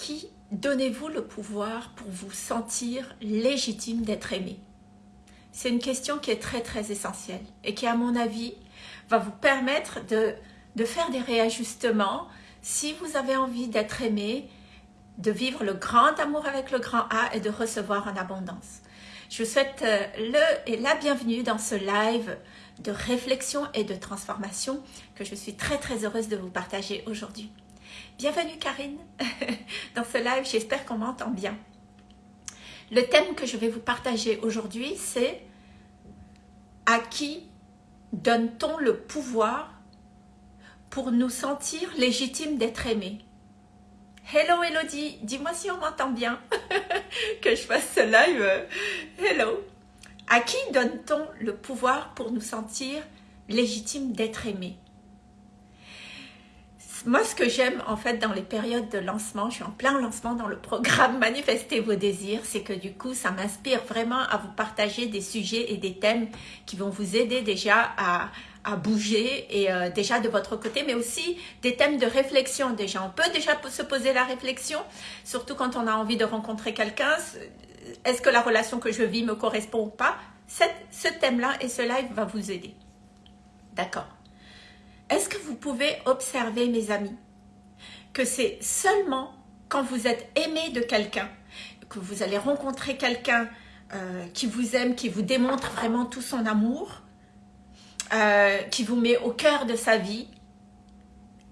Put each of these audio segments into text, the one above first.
qui donnez-vous le pouvoir pour vous sentir légitime d'être aimé C'est une question qui est très très essentielle et qui à mon avis va vous permettre de, faire des réajustements si vous avez envie d'être aimé, de vivre le grand amour avec le grand A et de recevoir en abondance. Je vous souhaite euh, le et la bienvenue dans ce live de réflexion et de transformation que je suis très très heureuse de vous partager aujourd'hui. Bienvenue Karine. Dans ce live, j'espère qu'on m'entend bien. Le thème que je vais vous partager aujourd'hui, c'est à qui donne-t-on le pouvoir pour nous sentir légitimes d'être aimés? Hello Elodie, dis-moi si on m'entend bien. Que je fasse ce live. Hello À qui donne-t-on le pouvoir pour nous sentir légitimes d'être aimés? Moi, ce que j'aime en fait dans les périodes de lancement, je suis en plein lancement dans le programme Manifestez vos désirs, c'est que du coup, ça m'inspire vraiment à vous partager des sujets et des thèmes qui vont vous aider déjà à, bouger et euh, déjà de votre côté, mais aussi des thèmes de réflexion déjà. On peut déjà se poser la réflexion, surtout quand on a envie de rencontrer quelqu'un. Est-ce que la relation que je vis me correspond ou pas? Ce thème-là et ce live va vous aider. D'accord est-ce que vous pouvez observer, mes amis, que c'est seulement quand vous êtes aimé de quelqu'un, que vous allez rencontrer quelqu'un euh, qui vous aime, qui vous démontre vraiment tout son amour, euh, qui vous met au cœur de sa vie,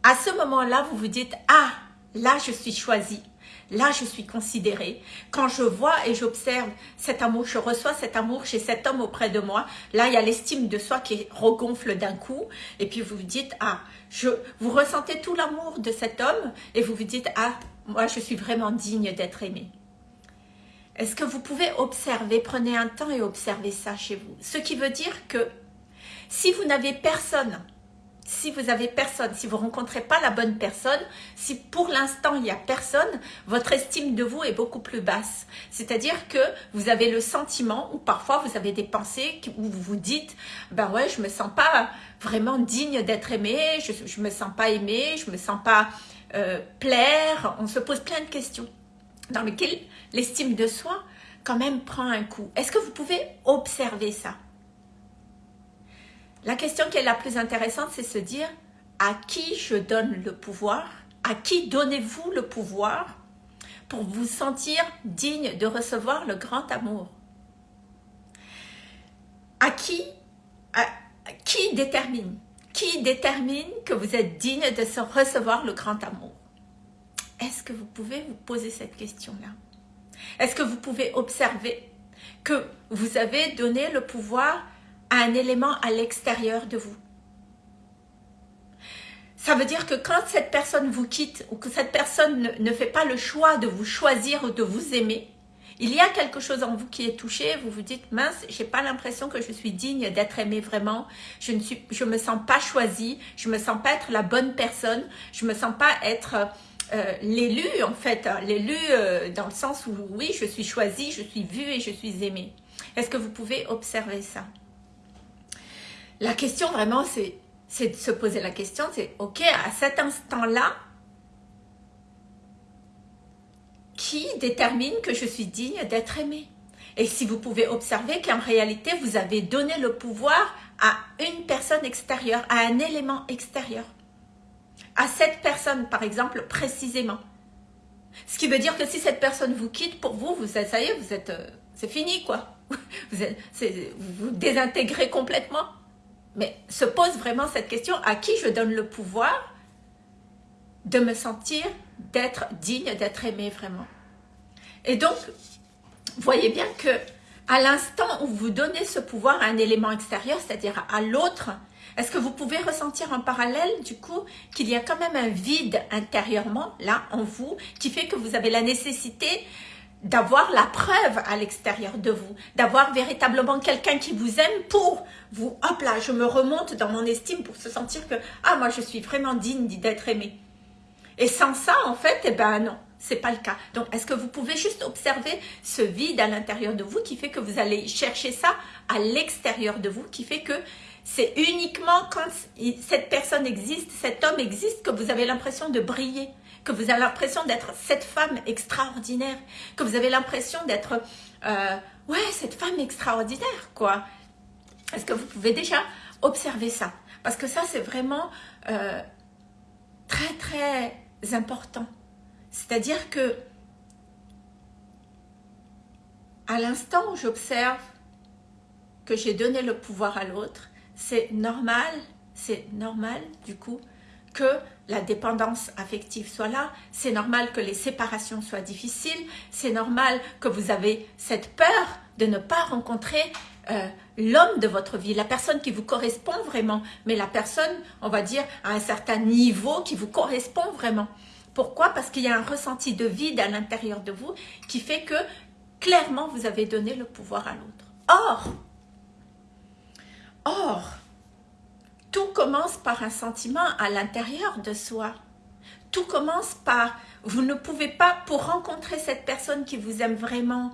à ce moment-là, vous vous dites « Ah, là, je suis choisie. Là, je suis considérée. Quand je vois et j'observe cet amour, je reçois cet amour chez cet homme auprès de moi. Là, il y a l'estime de soi qui regonfle d'un coup. Et puis, vous vous dites, ah, je, vous ressentez tout l'amour de cet homme et vous vous dites, ah, moi, je suis vraiment digne d'être aimée. Est-ce que vous pouvez observer, prenez un temps et observez ça chez vous. Ce qui veut dire que si vous n'avez personne si vous avez personne, si vous rencontrez pas la bonne personne, si pour l'instant il n'y a personne, votre estime de vous est beaucoup plus basse. C'est-à-dire que vous avez le sentiment, ou parfois vous avez des pensées où vous vous dites, ben ouais, je me sens pas vraiment digne d'être aimé, je, ne me sens pas aimé, je me sens pas euh, plaire. On se pose plein de questions dans lesquelles l'estime de soi quand même prend un coup. Est-ce que vous pouvez observer ça? La question qui est la plus intéressante, c'est se dire à qui je donne le pouvoir? À qui donnez-vous le pouvoir pour vous sentir digne de recevoir le grand amour? À qui Qui détermine? Qui détermine que vous êtes digne de recevoir le grand amour? Est-ce que vous pouvez vous poser cette question-là? Est-ce que vous pouvez observer que vous avez donné le pouvoir un élément à l'extérieur de vous. Ça veut dire que quand cette personne vous quitte ou que cette personne ne, fait pas le choix de vous choisir ou de vous aimer, il y a quelque chose en vous qui est touché, vous vous dites, mince, j'ai pas l'impression que je suis digne d'être aimée vraiment, je ne suis, me sens pas choisie, je me sens pas être la bonne personne, je me sens pas être euh, l'élu en fait, hein, l'élu euh, dans le sens où oui, je suis choisie, je suis vue et je suis aimée. Est-ce que vous pouvez observer ça? La question vraiment, c'est de se poser la question, c'est ok, à cet instant-là, qui détermine que je suis digne d'être aimée? Et si vous pouvez observer qu'en réalité, vous avez donné le pouvoir à une personne extérieure, à un élément extérieur. À cette personne, par exemple, précisément. Ce qui veut dire que si cette personne vous quitte, pour vous, vous ça y est, vous êtes, euh, c'est fini, quoi. Vous, êtes, vous vous désintégrez complètement. Mais se pose vraiment cette question, à qui je donne le pouvoir de me sentir d'être digne, d'être aimé vraiment? Et donc, voyez bien que à l'instant où vous donnez ce pouvoir à un élément extérieur, c'est-à-dire à l'autre, est-ce que vous pouvez ressentir en parallèle du coup qu'il y a quand même un vide intérieurement là en vous qui fait que vous avez la nécessité d'avoir la preuve à l'extérieur de vous, d'avoir véritablement quelqu'un qui vous aime pour vous, hop là, je me remonte dans mon estime pour se sentir que, ah, moi, je suis vraiment digne d'être aimé. Et sans ça, en fait, eh ben non, c'est pas le cas. Donc, est-ce que vous pouvez juste observer ce vide à l'intérieur de vous qui fait que vous allez chercher ça à l'extérieur de vous, qui fait que c'est uniquement quand cette personne existe, cet homme existe, que vous avez l'impression de briller? Que vous avez l'impression d'être cette femme extraordinaire, que vous avez l'impression d'être, euh, ouais, cette femme extraordinaire, quoi. Est-ce que vous pouvez déjà observer ça? Parce que ça, c'est vraiment euh, très, très important. C'est-à-dire que à l'instant où j'observe que j'ai donné le pouvoir à l'autre, c'est normal, c'est normal du coup que la dépendance affective soit là, c'est normal que les séparations soient difficiles, c'est normal que vous avez cette peur de ne pas rencontrer euh, l'homme de votre vie, la personne qui vous correspond vraiment, mais la personne, on va dire, à un certain niveau qui vous correspond vraiment. Pourquoi? Parce qu'il y a un ressenti de vide à l'intérieur de vous qui fait que clairement vous avez donné le pouvoir à l'autre. Or, or, tout commence par un sentiment à l'intérieur de soi. Tout commence par, vous ne pouvez pas, pour rencontrer cette personne qui vous aime vraiment,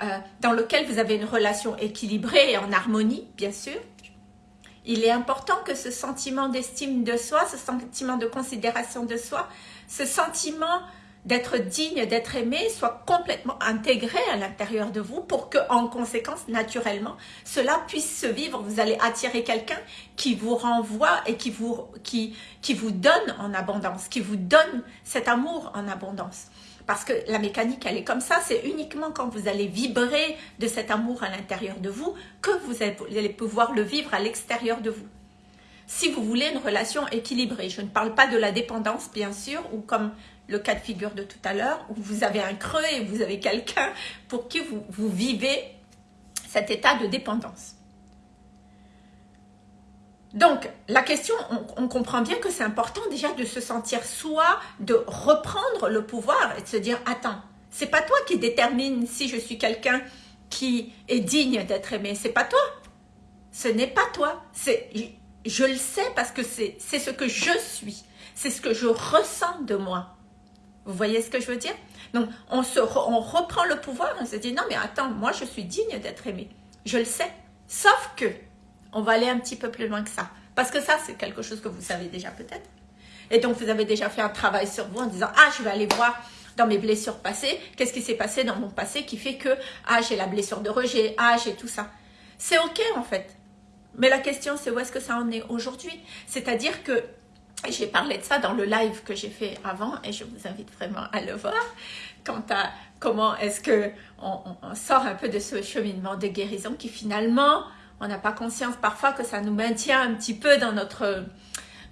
euh, dans lequel vous avez une relation équilibrée et en harmonie, bien sûr, il est important que ce sentiment d'estime de soi, ce sentiment de considération de soi, ce sentiment d'être digne, d'être aimé, soit complètement intégré à l'intérieur de vous pour que, en conséquence, naturellement, cela puisse se vivre. Vous allez attirer quelqu'un qui vous renvoie et qui vous, qui, qui vous donne en abondance, qui vous donne cet amour en abondance. Parce que la mécanique, elle est comme ça. C'est uniquement quand vous allez vibrer de cet amour à l'intérieur de vous que vous allez pouvoir le vivre à l'extérieur de vous. Si vous voulez une relation équilibrée, je ne parle pas de la dépendance, bien sûr, ou comme le cas de figure de tout à l'heure, où vous avez un creux et vous avez quelqu'un pour qui vous, vivez cet état de dépendance. Donc, la question, on, comprend bien que c'est important déjà de se sentir soi, de reprendre le pouvoir et de se dire, attends, c'est pas toi qui détermine si je suis quelqu'un qui est digne d'être aimé, c'est pas toi. Ce n'est pas toi. Je le sais parce que c'est ce que je suis. C'est ce que je ressens de moi. Vous voyez ce que je veux dire? Donc, on, se on reprend le pouvoir, on se dit, non mais attends, moi je suis digne d'être aimé. Je le sais. Sauf que, on va aller un petit peu plus loin que ça. Parce que ça, c'est quelque chose que vous savez déjà peut-être. Et donc, vous avez déjà fait un travail sur vous en disant, ah, je vais aller voir dans mes blessures passées, qu'est-ce qui s'est passé dans mon passé qui fait que, ah, j'ai la blessure de rejet, ah, j'ai tout ça. C'est ok en fait. Mais la question, c'est où est-ce que ça en est aujourd'hui? C'est-à-dire que j'ai parlé de ça dans le live que j'ai fait avant et je vous invite vraiment à le voir. Quant à comment est-ce que on, sort un peu de ce cheminement de guérison qui finalement, on n'a pas conscience parfois que ça nous maintient un petit peu dans notre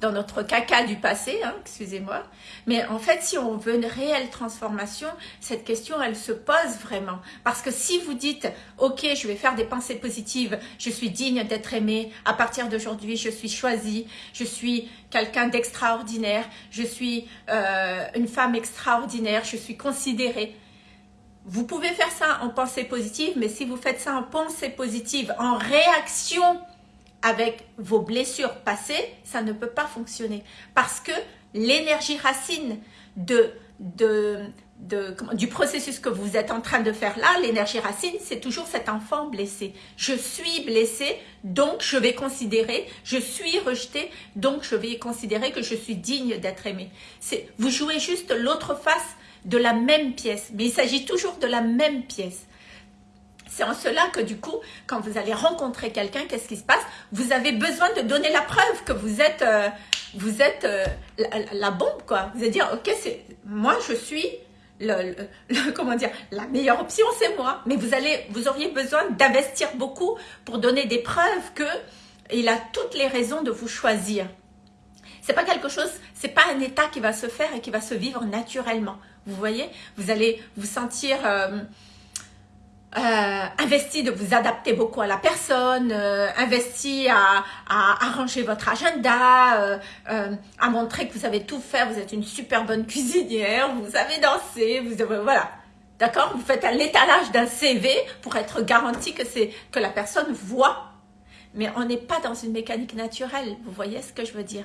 dans notre caca du passé, hein, excusez-moi. Mais en fait, si on veut une réelle transformation, cette question, elle se pose vraiment. Parce que si vous dites, ok, je vais faire des pensées positives, je suis digne d'être aimé, à partir d'aujourd'hui, je suis choisie, je suis quelqu'un d'extraordinaire, je suis euh, une femme extraordinaire, je suis considérée. Vous pouvez faire ça en pensée positive, mais si vous faites ça en pensée positive, en réaction avec vos blessures passées, ça ne peut pas fonctionner. Parce que l'énergie racine du processus que vous êtes en train de faire là, l'énergie racine, c'est toujours cet enfant blessé. Je suis blessé, donc je vais considérer, je suis rejeté, donc je vais considérer que je suis digne d'être aimé. Vous jouez juste l'autre face de la même pièce, mais il s'agit toujours de la même pièce. C'est en cela que du coup, quand vous allez rencontrer quelqu'un, qu'est-ce qui se passe? Vous avez besoin de donner la preuve que vous êtes, euh, vous êtes euh, la, bombe, quoi. Vous allez dire, ok, c'est moi, je suis le, comment dire, la meilleure option, c'est moi. Mais vous allez, vous auriez besoin d'investir beaucoup pour donner des preuves que il a toutes les raisons de vous choisir. C'est pas quelque chose, c'est pas un état qui va se faire et qui va se vivre naturellement. Vous voyez, vous allez vous sentir euh, euh, investi de vous adapter beaucoup à la personne, euh, investi à, arranger votre agenda, euh, à montrer que vous savez tout faire, vous êtes une super bonne cuisinière, vous savez danser, vous voilà. D'accord? Vous faites l'étalage d'un CV pour être garanti que que la personne voit. Mais on n'est pas dans une mécanique naturelle, vous voyez ce que je veux dire?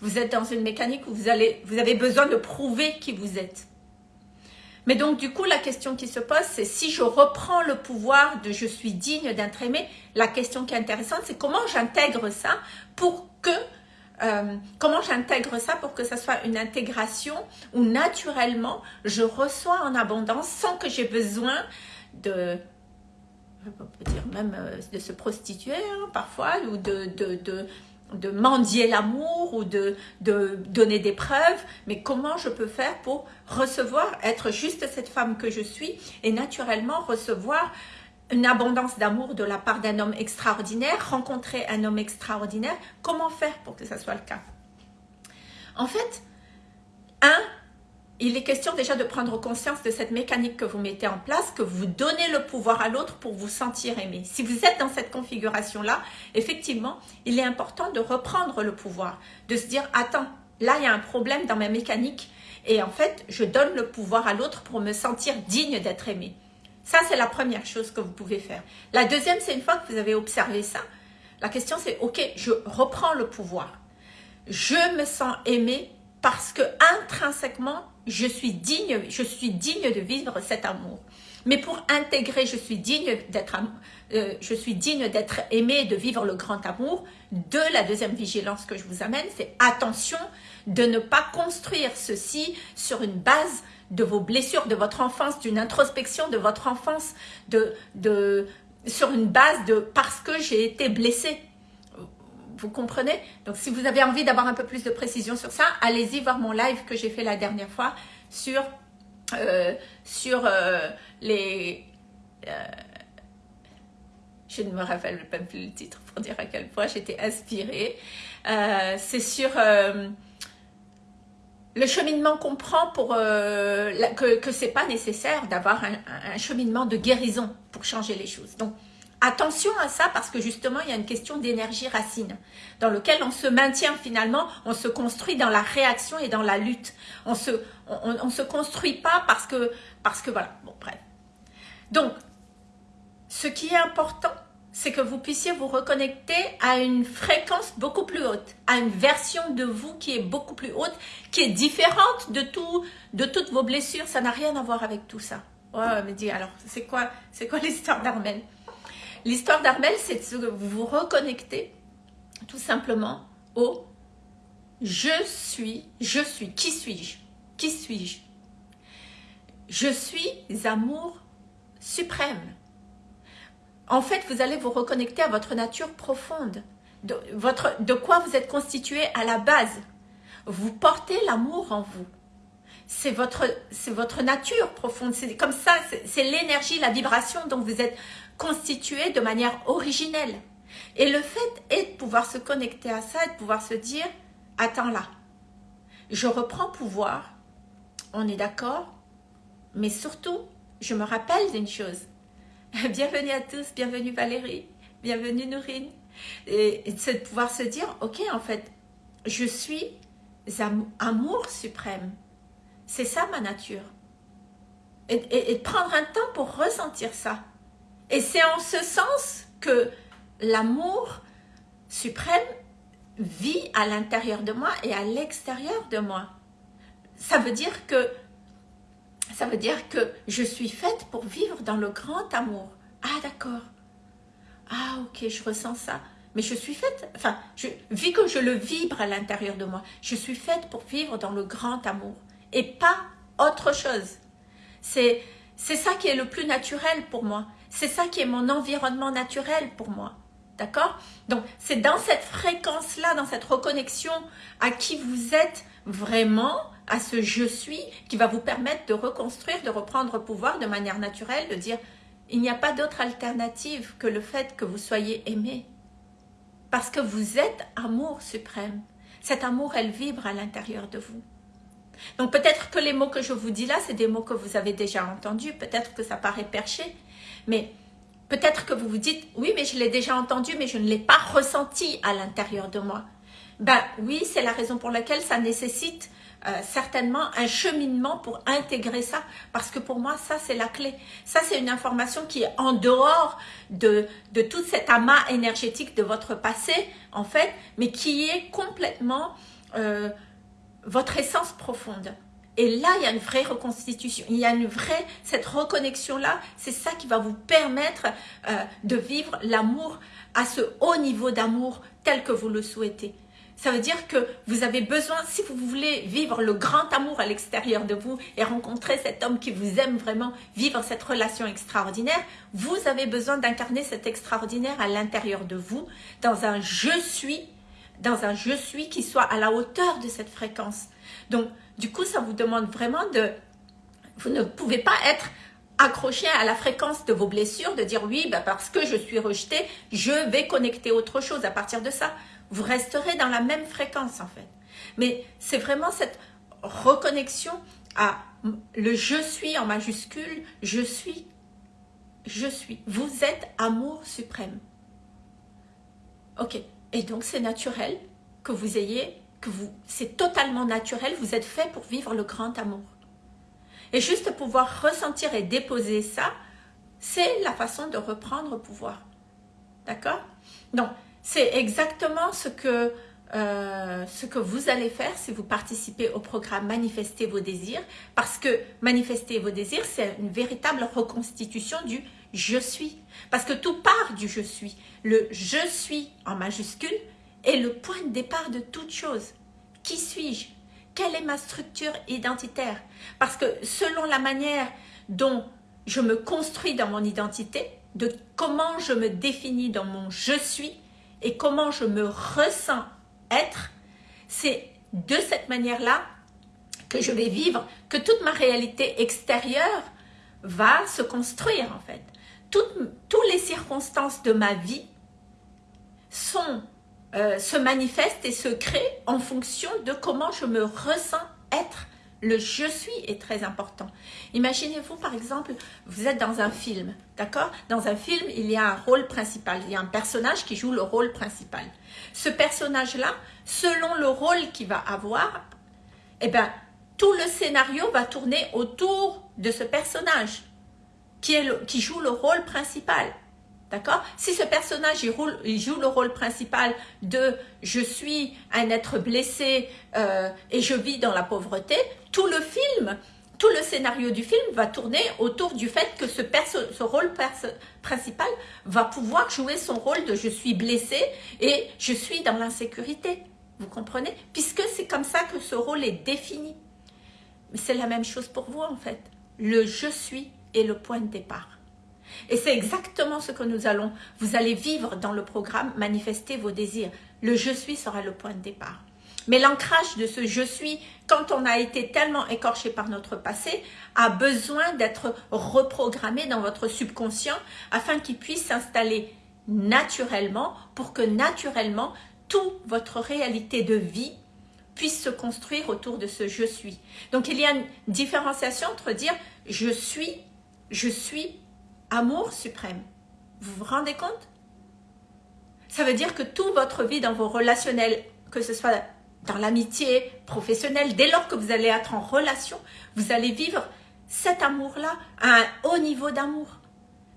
Vous êtes dans une mécanique où vous, allez, vous avez besoin de prouver qui vous êtes. Mais donc, du coup, la question qui se pose, c'est si je reprends le pouvoir de je suis digne d'être aimé, la question qui est intéressante, c'est comment j'intègre ça pour que euh, comment j'intègre ça pour que ça soit une intégration où naturellement je reçois en abondance sans que j'ai besoin de dire même euh, de se prostituer hein, parfois ou de, de mendier l'amour ou de, donner des preuves, mais comment je peux faire pour recevoir, être juste cette femme que je suis et naturellement recevoir une abondance d'amour de la part d'un homme extraordinaire, rencontrer un homme extraordinaire, comment faire pour que ça soit le cas? En fait, un, il est question déjà de prendre conscience de cette mécanique que vous mettez en place, que vous donnez le pouvoir à l'autre pour vous sentir aimé. Si vous êtes dans cette configuration-là, effectivement, il est important de reprendre le pouvoir, de se dire, attends, là, il y a un problème dans ma mécanique, et en fait, je donne le pouvoir à l'autre pour me sentir digne d'être aimé. Ça, c'est la première chose que vous pouvez faire. La deuxième, c'est une fois que vous avez observé ça, la question c'est, ok, je reprends le pouvoir. Je me sens aimé parce que intrinsèquement, je suis digne, je suis digne de vivre cet amour. Mais pour intégrer, je suis digne d'être euh, aimé, de vivre le grand amour. De la deuxième vigilance que je vous amène, c'est attention de ne pas construire ceci sur une base de vos blessures, de votre enfance, d'une introspection de votre enfance, sur une base de parce que j'ai été blessée. Vous comprenez Donc, si vous avez envie d'avoir un peu plus de précision sur ça, allez-y voir mon live que j'ai fait la dernière fois sur, euh, sur euh, les... Euh, je ne me rappelle même plus le titre pour dire à quel point j'étais inspirée. C'est sur le cheminement qu'on prend pour que, que c'est pas nécessaire d'avoir un, cheminement de guérison pour changer les choses. Donc attention à ça parce que justement il y a une question d'énergie racine dans lequel on se maintient finalement, on se construit dans la réaction et dans la lutte. On se on, se construit pas parce que parce que voilà. Bon bref. Donc ce qui est important c'est que vous puissiez vous reconnecter à une fréquence beaucoup plus haute, à une version de vous qui est beaucoup plus haute, qui est différente de tout, de toutes vos blessures. Ça n'a rien à voir avec tout ça. Ouais, me dit alors, c'est quoi, c'est quoi l'histoire d'Armel? L'histoire d'Armel, c'est de vous vous reconnecter tout simplement au je suis, je suis, qui suis-je? Qui suis-je? Je suis amour suprême. En fait, vous allez vous reconnecter à votre nature profonde, de, quoi vous êtes constitué à la base. Vous portez l'amour en vous. C'est votre nature profonde. C'est comme ça, c'est l'énergie, la vibration dont vous êtes constitué de manière originelle. Et le fait est de pouvoir se connecter à ça et de pouvoir se dire, attends là, je reprends pouvoir, on est d'accord, mais surtout, je me rappelle d'une chose, bienvenue à tous, bienvenue Valérie, bienvenue Nourine. Et, c'est de pouvoir se dire, ok, en fait, je suis amour suprême. C'est ça ma nature. Et, et, prendre un temps pour ressentir ça. Et c'est en ce sens que l'amour suprême vit à l'intérieur de moi et à l'extérieur de moi. Ça veut dire que ça veut dire que je suis faite pour vivre dans le grand amour. Ah, d'accord. Ah, ok, je ressens ça. Mais je suis faite, enfin, je, vu que je le vibre à l'intérieur de moi, je suis faite pour vivre dans le grand amour et pas autre chose. C'est ça qui est le plus naturel pour moi. C'est ça qui est mon environnement naturel pour moi. D'accord? Donc, c'est dans cette fréquence-là, dans cette reconnexion à qui vous êtes vraiment, à ce je suis qui va vous permettre de reconstruire, de reprendre pouvoir de manière naturelle, de dire il n'y a pas d'autre alternative que le fait que vous soyez aimé. Parce que vous êtes amour suprême. Cet amour, elle vibre à l'intérieur de vous. Donc peut-être que les mots que je vous dis là, c'est des mots que vous avez déjà entendus. Peut-être que ça paraît perché. Mais peut-être que vous vous dites, oui, mais je l'ai déjà entendu, mais je ne l'ai pas ressenti à l'intérieur de moi. Ben oui, c'est la raison pour laquelle ça nécessite euh, certainement un cheminement pour intégrer ça, parce que pour moi, ça, c'est la clé. Ça, c'est une information qui est en dehors de, tout cet amas énergétique de votre passé, en fait, mais qui est complètement euh, votre essence profonde. Et là, il y a une vraie reconstitution, il y a une vraie, cette reconnexion-là, c'est ça qui va vous permettre euh, de vivre l'amour à ce haut niveau d'amour tel que vous le souhaitez. Ça veut dire que vous avez besoin, si vous voulez vivre le grand amour à l'extérieur de vous et rencontrer cet homme qui vous aime vraiment, vivre cette relation extraordinaire, vous avez besoin d'incarner cet extraordinaire à l'intérieur de vous, dans un « je suis », dans un « je suis » qui soit à la hauteur de cette fréquence. Donc, du coup, ça vous demande vraiment de... Vous ne pouvez pas être accroché à la fréquence de vos blessures, de dire oui, bah parce que je suis rejeté, je vais connecter autre chose à partir de ça. Vous resterez dans la même fréquence en fait. Mais c'est vraiment cette reconnexion à le je suis en majuscule, je suis, je suis. Vous êtes amour suprême. Ok. Et donc c'est naturel que vous ayez, que vous, c'est totalement naturel, vous êtes fait pour vivre le grand amour. Et juste pouvoir ressentir et déposer ça, c'est la façon de reprendre pouvoir. D'accord? Donc, c'est exactement ce que, euh, ce que vous allez faire si vous participez au programme Manifester vos désirs, parce que manifester vos désirs, c'est une véritable reconstitution du « je suis ». Parce que tout part du « je suis ». Le « je suis » en majuscule est le point de départ de toute chose. Qui suis-je? Quelle est ma structure identitaire? Parce que selon la manière dont je me construis dans mon identité, de comment je me définis dans mon « je suis » et comment je me ressens être, c'est de cette manière-là que je vais vivre, que toute ma réalité extérieure va se construire en fait. Toutes, les circonstances de ma vie euh, se manifeste et se crée en fonction de comment je me ressens être. Le « je suis » est très important. Imaginez-vous, par exemple, vous êtes dans un film, d'accord? Dans un film, il y a un rôle principal, il y a un personnage qui joue le rôle principal. Ce personnage-là, selon le rôle qu'il va avoir, eh ben, tout le scénario va tourner autour de ce personnage qui, joue le rôle principal. D'accord? Si ce personnage joue le rôle principal de « je suis un être blessé euh, et je vis dans la pauvreté », tout le film, tout le scénario du film va tourner autour du fait que ce, rôle principal va pouvoir jouer son rôle de « je suis blessé et je suis dans l'insécurité ». Vous comprenez? Puisque c'est comme ça que ce rôle est défini. C'est la même chose pour vous en fait. Le « je suis » le point de départ. Et c'est exactement ce que nous allons, vous allez vivre dans le programme Manifester vos désirs. Le « je suis » sera le point de départ. Mais l'ancrage de ce « je suis », quand on a été tellement écorché par notre passé, a besoin d'être reprogrammé dans votre subconscient afin qu'il puisse s'installer naturellement pour que naturellement, toute votre réalité de vie puisse se construire autour de ce « je suis ». Donc il y a une différenciation entre dire « je suis »,« je suis amour suprême. Vous vous rendez compte? Ça veut dire que toute votre vie dans vos relationnels, que ce soit dans l'amitié professionnelle, dès lors que vous allez être en relation, vous allez vivre cet amour-là à un haut niveau d'amour.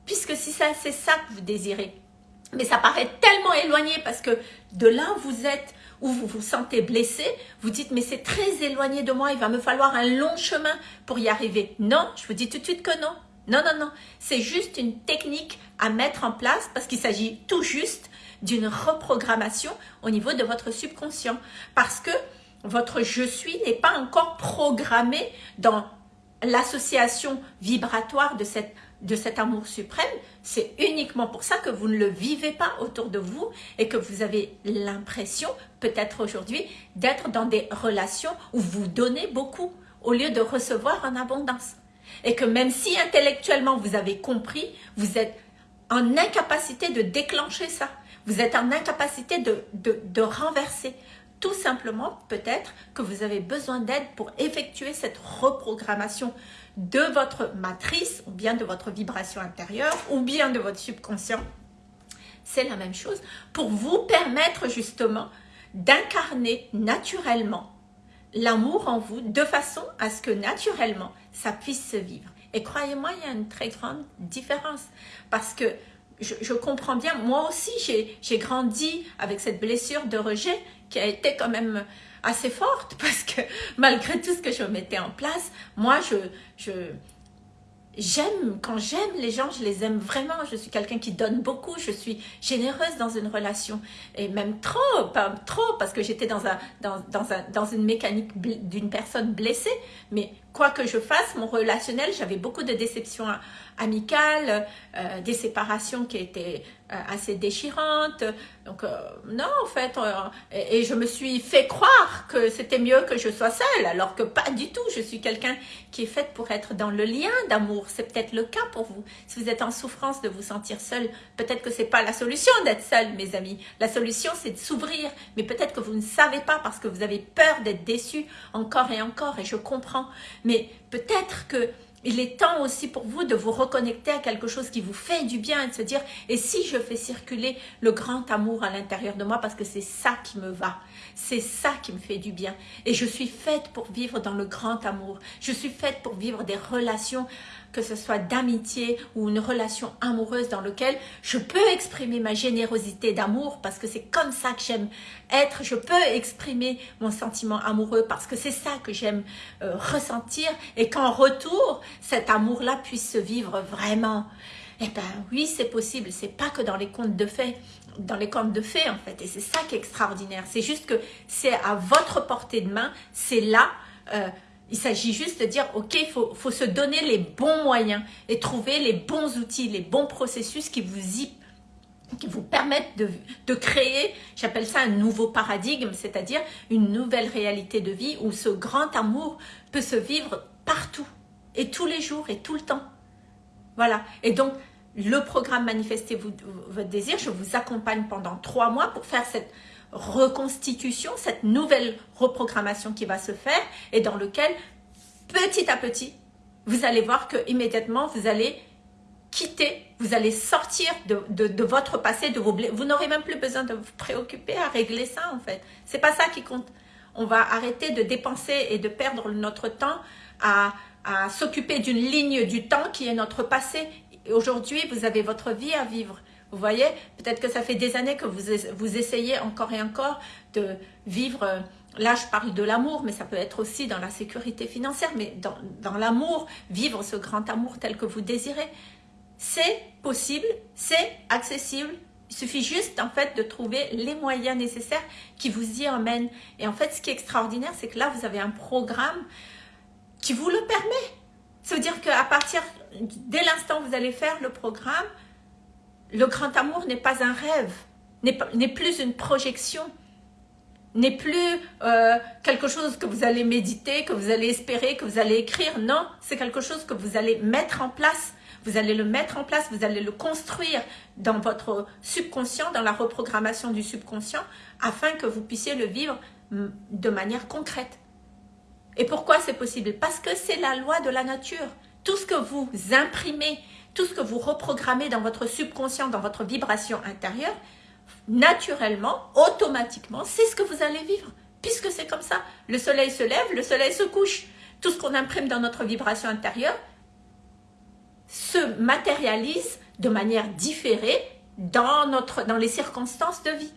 Puisque si ça, c'est ça que vous désirez. Mais ça paraît tellement éloigné parce que de là où vous êtes, où vous vous sentez blessé, vous dites mais c'est très éloigné de moi, il va me falloir un long chemin pour y arriver. Non, je vous dis tout de suite que non. Non, non, non. C'est juste une technique à mettre en place parce qu'il s'agit tout juste d'une reprogrammation au niveau de votre subconscient. Parce que votre « je suis » n'est pas encore programmé dans l'association vibratoire de, de cet amour suprême. C'est uniquement pour ça que vous ne le vivez pas autour de vous et que vous avez l'impression, peut-être aujourd'hui, d'être dans des relations où vous donnez beaucoup au lieu de recevoir en abondance. Et que même si intellectuellement vous avez compris, vous êtes en incapacité de déclencher ça. Vous êtes en incapacité de, renverser. Tout simplement, peut-être que vous avez besoin d'aide pour effectuer cette reprogrammation de votre matrice, ou bien de votre vibration intérieure, ou bien de votre subconscient. C'est la même chose pour vous permettre justement d'incarner naturellement l'amour en vous de façon à ce que naturellement, ça puisse se vivre. Et croyez-moi, il y a une très grande différence parce que je, comprends bien, moi aussi j'ai grandi avec cette blessure de rejet qui a été quand même assez forte parce que malgré tout ce que je mettais en place, moi je, je j'aime, quand j'aime les gens, je les aime vraiment. Je suis quelqu'un qui donne beaucoup, je suis généreuse dans une relation. Et même trop, pas trop, parce que j'étais dans, un, dans, dans, un, dans une mécanique d'une personne blessée. Mais quoi que je fasse, mon relationnel, j'avais beaucoup de déceptions amicales, euh, des séparations qui étaient euh, assez déchirantes. Donc, euh, non, en fait, et, je me suis fait croire que c'était mieux que je sois seule, alors que pas du tout. Je suis quelqu'un qui est faite pour être dans le lien d'amour. C'est peut-être le cas pour vous. Si vous êtes en souffrance de vous sentir seul, peut-être que c'est pas la solution d'être seul, mes amis. La solution, c'est de s'ouvrir. Mais peut-être que vous ne savez pas parce que vous avez peur d'être déçu encore et encore, et je comprends. Mais peut-être que il est temps aussi pour vous de vous reconnecter à quelque chose qui vous fait du bien et de se dire, et si je fais circuler le grand amour à l'intérieur de moi parce que c'est ça qui me va, c'est ça qui me fait du bien. Et je suis faite pour vivre dans le grand amour. Je suis faite pour vivre des relations que ce soit d'amitié ou une relation amoureuse dans laquelle je peux exprimer ma générosité d'amour parce que c'est comme ça que j'aime être. Je peux exprimer mon sentiment amoureux parce que c'est ça que j'aime euh, ressentir et qu'en retour, cet amour-là puisse se vivre vraiment. Eh ben oui, c'est possible. C'est pas que dans les contes de fées dans les contes de fées en fait et c'est ça qui est extraordinaire c'est juste que c'est à votre portée de main c'est là euh, il s'agit juste de dire, ok, il faut, se donner les bons moyens et trouver les bons outils, les bons processus qui vous, y, qui vous permettent de, de créer, j'appelle ça un nouveau paradigme, c'est-à-dire une nouvelle réalité de vie où ce grand amour peut se vivre partout et tous les jours et tout le temps. Voilà. Et donc, le programme Manifestez votre désir, je vous accompagne pendant trois mois pour faire cette reconstitution, cette nouvelle reprogrammation qui va se faire et dans lequel, petit à petit, vous allez voir que immédiatement vous allez quitter, vous allez sortir de, votre passé, de vos Vous n'aurez même plus besoin de vous préoccuper à régler ça en fait. C'est pas ça qui compte. On va arrêter de dépenser et de perdre notre temps à, à s'occuper d'une ligne du temps qui est notre passé. Aujourd'hui, vous avez votre vie à vivre. Vous voyez, peut-être que ça fait des années que vous, vous essayez encore et encore de vivre, euh, là je parle de l'amour, mais ça peut être aussi dans la sécurité financière, mais dans, dans l'amour, vivre ce grand amour tel que vous désirez. C'est possible, c'est accessible, il suffit juste en fait de trouver les moyens nécessaires qui vous y emmènent. Et en fait, ce qui est extraordinaire, c'est que là, vous avez un programme qui vous le permet. Ça veut dire qu'à partir, dès l'instant où vous allez faire le programme, le grand amour n'est pas un rêve, n'est plus une projection, n'est plus euh, quelque chose que vous allez méditer, que vous allez espérer, que vous allez écrire. Non, c'est quelque chose que vous allez mettre en place. Vous allez le mettre en place, vous allez le construire dans votre subconscient, dans la reprogrammation du subconscient, afin que vous puissiez le vivre mm, de manière concrète. Et pourquoi c'est possible? Parce que c'est la loi de la nature. Tout ce que vous imprimez, tout ce que vous reprogrammez dans votre subconscient, dans votre vibration intérieure, naturellement, automatiquement, c'est ce que vous allez vivre. Puisque c'est comme ça. Le soleil se lève, le soleil se couche. Tout ce qu'on imprime dans notre vibration intérieure se matérialise de manière différée dans, dans les circonstances de vie.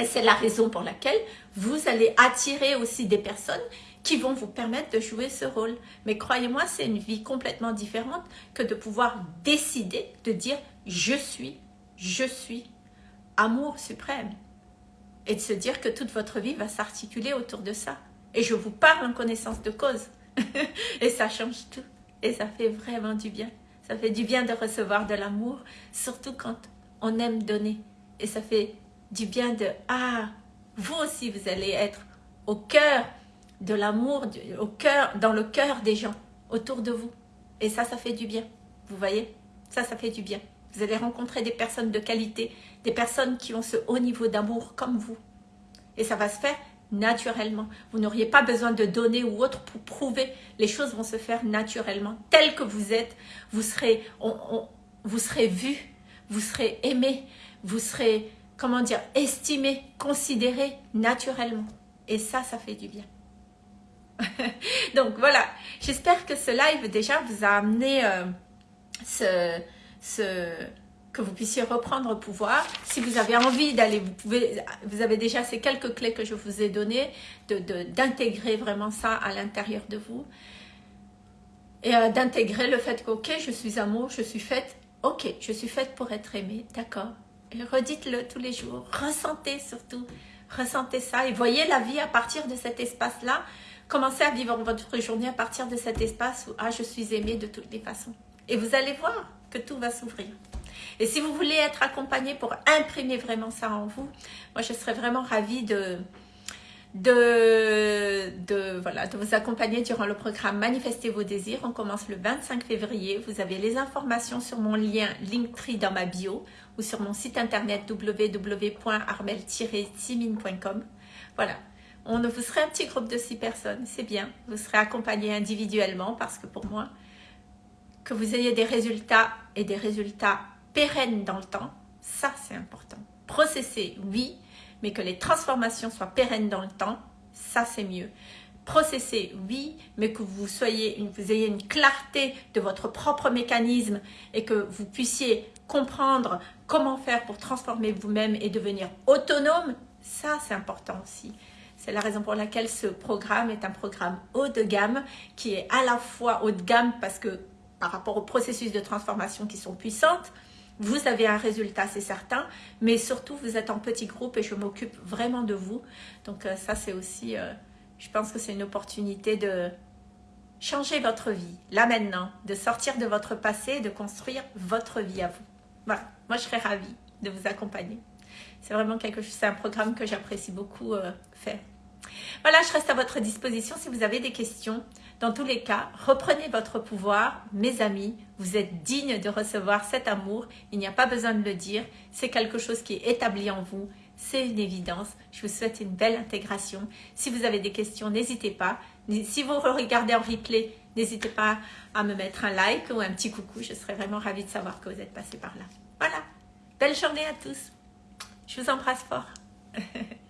Et c'est la raison pour laquelle vous allez attirer aussi des personnes qui vont vous permettre de jouer ce rôle. Mais croyez-moi, c'est une vie complètement différente que de pouvoir décider de dire « je suis, je suis amour suprême » et de se dire que toute votre vie va s'articuler autour de ça. Et je vous parle en connaissance de cause. et ça change tout. Et ça fait vraiment du bien. Ça fait du bien de recevoir de l'amour, surtout quand on aime donner. Et ça fait du bien de « Ah, vous aussi, vous allez être au cœur de l'amour au cœur, dans le cœur des gens autour de vous. Et ça, ça fait du bien. Vous voyez? Ça, ça fait du bien. Vous allez rencontrer des personnes de qualité, des personnes qui ont ce haut niveau d'amour comme vous. Et ça va se faire naturellement. Vous n'auriez pas besoin de donner ou autre pour prouver. Les choses vont se faire naturellement. Tel que vous êtes, vous serez, vous serez vu, vous serez aimé, vous serez, comment dire, estimé, considéré naturellement. Et ça, ça fait du bien. Donc voilà, j'espère que ce live déjà vous a amené euh, ce, ce, que vous puissiez reprendre pouvoir. Si vous avez envie d'aller, vous pouvez, vous avez déjà ces quelques clés que je vous ai données, d'intégrer de, vraiment ça à l'intérieur de vous. et euh, d'intégrer le fait que, ok, je suis amour, je suis faite, ok, je suis faite pour être aimée, d'accord. Et redites-le tous les jours, ressentez surtout, ressentez ça et voyez la vie à partir de cet espace-là. Commencez à vivre votre journée à partir de cet espace où, ah, je suis aimée de toutes les façons. Et vous allez voir que tout va s'ouvrir. Et si vous voulez être accompagné pour imprimer vraiment ça en vous, moi je serais vraiment ravie de, de, de, vous accompagner durant le programme Manifestez vos désirs. On commence le 25 février. Vous avez les informations sur mon lien Linktree dans ma bio ou sur mon site internet www.armel-simine.com. Voilà. On vous serez un petit groupe de six personnes, c'est bien. Vous serez accompagné individuellement parce que pour moi, que vous ayez des résultats et des résultats pérennes dans le temps, ça c'est important. Processer, oui, mais que les transformations soient pérennes dans le temps, ça c'est mieux. Processer, oui, mais que vous, vous ayez une clarté de votre propre mécanisme et que vous puissiez comprendre comment faire pour transformer vous-même et devenir autonome, ça c'est important aussi. C'est la raison pour laquelle ce programme est un programme haut de gamme qui est à la fois haut de gamme parce que par rapport aux processus de transformation qui sont puissantes, vous avez un résultat, c'est certain, mais surtout, vous êtes en petit groupe et je m'occupe vraiment de vous. Donc euh, ça, c'est aussi, euh, je pense que c'est une opportunité de changer votre vie, là maintenant, de sortir de votre passé et de construire votre vie à vous. Voilà, moi je serais ravie de vous accompagner. C'est vraiment quelque chose, c'est un programme que j'apprécie beaucoup euh, faire. Voilà, je reste à votre disposition si vous avez des questions. Dans tous les cas, reprenez votre pouvoir. Mes amis, vous êtes dignes de recevoir cet amour. Il n'y a pas besoin de le dire. C'est quelque chose qui est établi en vous. C'est une évidence. Je vous souhaite une belle intégration. Si vous avez des questions, n'hésitez pas. Si vous regardez en replay, n'hésitez pas à me mettre un like ou un petit coucou. Je serais vraiment ravie de savoir que vous êtes passé par là. Voilà. Belle journée à tous. Je vous embrasse fort.